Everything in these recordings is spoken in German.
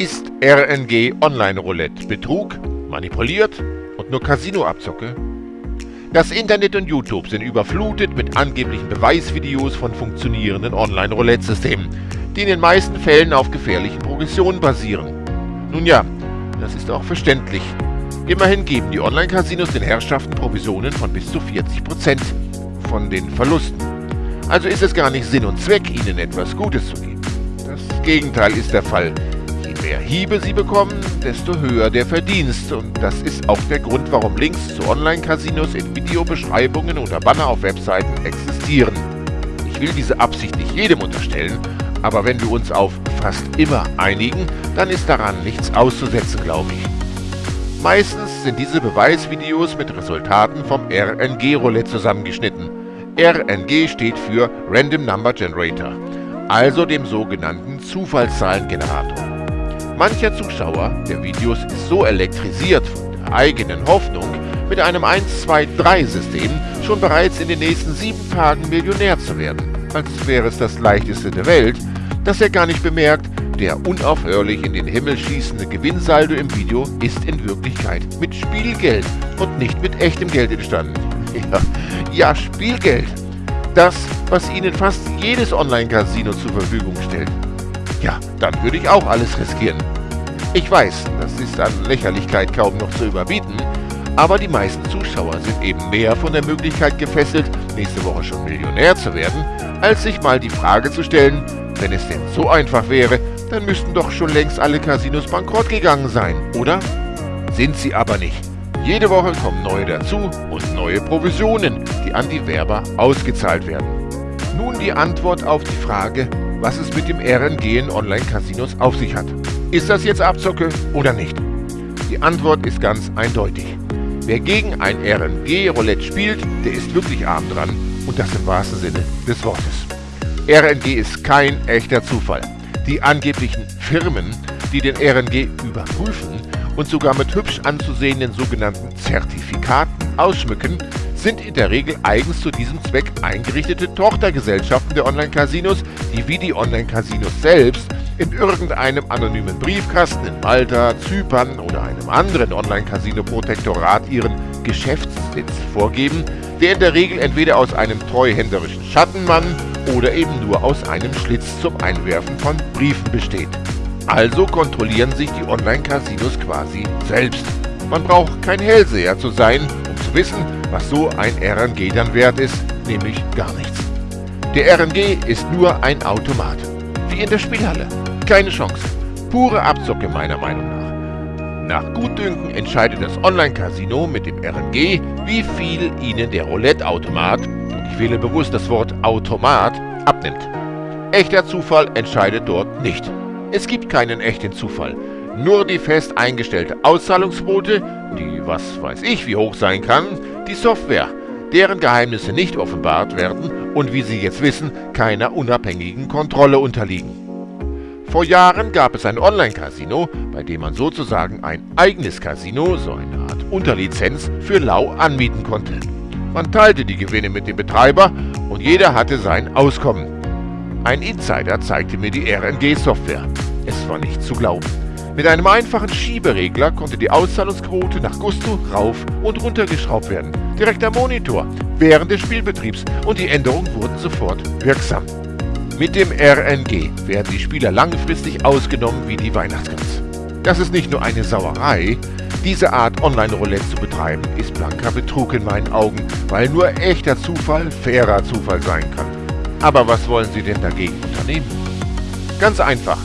Ist RNG Online-Roulette Betrug, manipuliert und nur Casino-Abzocke? Das Internet und YouTube sind überflutet mit angeblichen Beweisvideos von funktionierenden Online-Roulette-Systemen, die in den meisten Fällen auf gefährlichen Progressionen basieren. Nun ja, das ist auch verständlich. Immerhin geben die Online-Casinos den Herrschaften Provisionen von bis zu 40% von den Verlusten. Also ist es gar nicht Sinn und Zweck, ihnen etwas Gutes zu geben. Das Gegenteil ist der Fall. Mehr Hiebe sie bekommen, desto höher der Verdienst. Und das ist auch der Grund, warum Links zu Online-Casinos in Videobeschreibungen oder Banner auf Webseiten existieren. Ich will diese Absicht nicht jedem unterstellen, aber wenn wir uns auf fast immer einigen, dann ist daran nichts auszusetzen, glaube ich. Meistens sind diese Beweisvideos mit Resultaten vom RNG-Roulette zusammengeschnitten. RNG steht für Random Number Generator, also dem sogenannten Zufallszahlengenerator. Mancher Zuschauer der Videos ist so elektrisiert von der eigenen Hoffnung, mit einem 1-2-3-System schon bereits in den nächsten sieben Tagen Millionär zu werden, als wäre es das leichteste der Welt, dass er gar nicht bemerkt, der unaufhörlich in den Himmel schießende Gewinnsaldo im Video ist in Wirklichkeit mit Spielgeld und nicht mit echtem Geld entstanden. Ja, ja, Spielgeld. Das, was Ihnen fast jedes Online-Casino zur Verfügung stellt. Ja, dann würde ich auch alles riskieren. Ich weiß, das ist an Lächerlichkeit kaum noch zu überbieten, aber die meisten Zuschauer sind eben mehr von der Möglichkeit gefesselt, nächste Woche schon Millionär zu werden, als sich mal die Frage zu stellen, wenn es denn so einfach wäre, dann müssten doch schon längst alle Casinos bankrott gegangen sein, oder? Sind sie aber nicht. Jede Woche kommen neue dazu und neue Provisionen, die an die Werber ausgezahlt werden. Nun die Antwort auf die Frage, was es mit dem RNG in Online-Casinos auf sich hat. Ist das jetzt Abzocke oder nicht? Die Antwort ist ganz eindeutig. Wer gegen ein RNG-Roulette spielt, der ist wirklich arm dran und das im wahrsten Sinne des Wortes. RNG ist kein echter Zufall. Die angeblichen Firmen, die den RNG überprüfen, und sogar mit hübsch anzusehenden sogenannten Zertifikaten ausschmücken, sind in der Regel eigens zu diesem Zweck eingerichtete Tochtergesellschaften der Online-Casinos, die wie die Online-Casinos selbst in irgendeinem anonymen Briefkasten in Malta, Zypern oder einem anderen Online-Casino-Protektorat ihren Geschäftssitz vorgeben, der in der Regel entweder aus einem treuhänderischen Schattenmann oder eben nur aus einem Schlitz zum Einwerfen von Briefen besteht. Also kontrollieren sich die Online-Casinos quasi selbst. Man braucht kein Hellseher zu sein, zu wissen, was so ein RNG dann wert ist, nämlich gar nichts. Der RNG ist nur ein Automat. Wie in der Spielhalle. Keine Chance. Pure Abzocke meiner Meinung nach. Nach Gutdünken entscheidet das Online-Casino mit dem RNG, wie viel ihnen der Roulette-Automat, und ich wähle bewusst das Wort Automat, abnimmt. Echter Zufall entscheidet dort nicht. Es gibt keinen echten Zufall, nur die fest eingestellte Auszahlungsquote, die was weiß ich wie hoch sein kann, die Software, deren Geheimnisse nicht offenbart werden und wie Sie jetzt wissen, keiner unabhängigen Kontrolle unterliegen. Vor Jahren gab es ein Online-Casino, bei dem man sozusagen ein eigenes Casino, so eine Art Unterlizenz, für lau anmieten konnte. Man teilte die Gewinne mit dem Betreiber und jeder hatte sein Auskommen. Ein Insider zeigte mir die RNG-Software. Es war nicht zu glauben. Mit einem einfachen Schieberegler konnte die Auszahlungsquote nach Gusto rauf und runter geschraubt werden. Direkt am Monitor, während des Spielbetriebs und die Änderungen wurden sofort wirksam. Mit dem RNG werden die Spieler langfristig ausgenommen wie die Weihnachtsgans. Das ist nicht nur eine Sauerei, diese Art Online-Roulette zu betreiben, ist blanker Betrug in meinen Augen, weil nur echter Zufall fairer Zufall sein kann. Aber was wollen Sie denn dagegen unternehmen? Ganz einfach,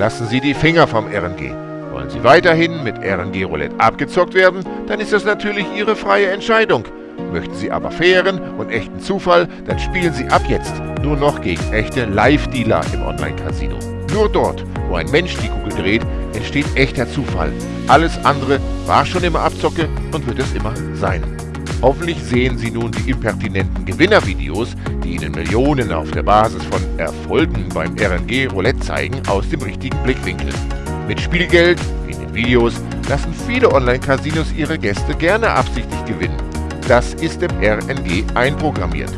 lassen Sie die Finger vom RNG. Wollen Sie weiterhin mit RNG Roulette abgezockt werden, dann ist das natürlich Ihre freie Entscheidung. Möchten Sie aber fairen und echten Zufall, dann spielen Sie ab jetzt nur noch gegen echte Live-Dealer im Online-Casino. Nur dort, wo ein Mensch die Kugel dreht, entsteht echter Zufall. Alles andere war schon immer Abzocke und wird es immer sein. Hoffentlich sehen Sie nun die impertinenten Gewinnervideos, die Ihnen Millionen auf der Basis von Erfolgen beim RNG Roulette zeigen, aus dem richtigen Blickwinkel. Mit Spielgeld, wie in den Videos, lassen viele Online-Casinos ihre Gäste gerne absichtlich gewinnen. Das ist im RNG einprogrammiert.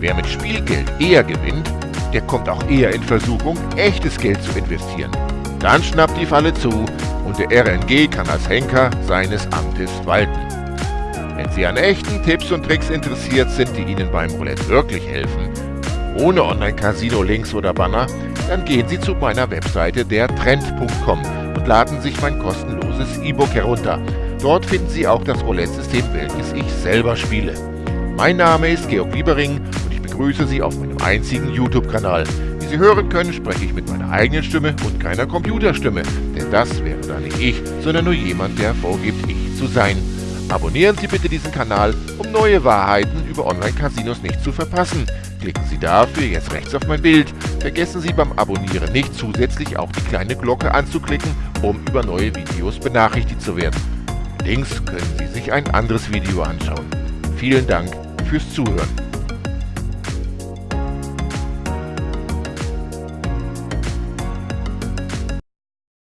Wer mit Spielgeld eher gewinnt, der kommt auch eher in Versuchung, echtes Geld zu investieren. Dann schnappt die Falle zu und der RNG kann als Henker seines Amtes walten. Wenn Sie an echten Tipps und Tricks interessiert sind, die Ihnen beim Roulette wirklich helfen, ohne Online-Casino-Links oder Banner, dann gehen Sie zu meiner Webseite dertrend.com und laden sich mein kostenloses E-Book herunter. Dort finden Sie auch das Roulette-System, welches ich selber spiele. Mein Name ist Georg Liebering und ich begrüße Sie auf meinem einzigen YouTube-Kanal. Wie Sie hören können, spreche ich mit meiner eigenen Stimme und keiner Computerstimme, denn das wäre dann nicht ich, sondern nur jemand, der vorgibt, ich zu sein. Abonnieren Sie bitte diesen Kanal, um neue Wahrheiten über Online-Casinos nicht zu verpassen. Klicken Sie dafür jetzt rechts auf mein Bild. Vergessen Sie beim Abonnieren nicht zusätzlich auch die kleine Glocke anzuklicken, um über neue Videos benachrichtigt zu werden. Links können Sie sich ein anderes Video anschauen. Vielen Dank fürs Zuhören.